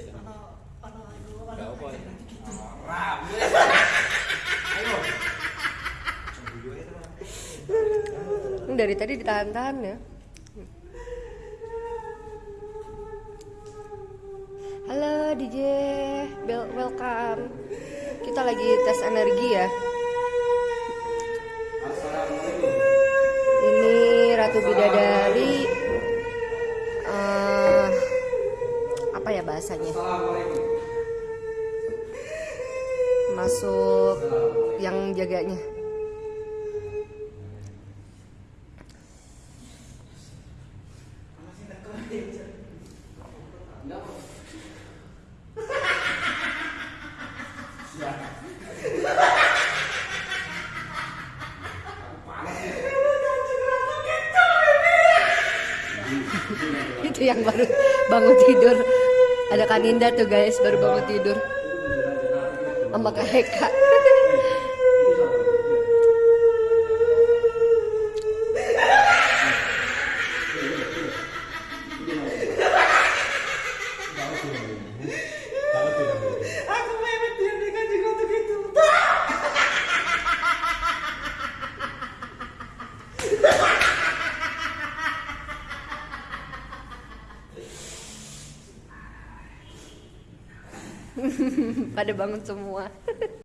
Ya. Ini dari tadi ditahan-tahan ya. Halo DJ, Bel- welcome. Kita lagi tes energi ya. Ini Ratu Bidadari. Apa ya bahasanya? Masuk yang jaganya. itu yang baru bangun tidur ada Kaninda tuh guys baru bangun tidur. Sama Kak Heka pada bangun semua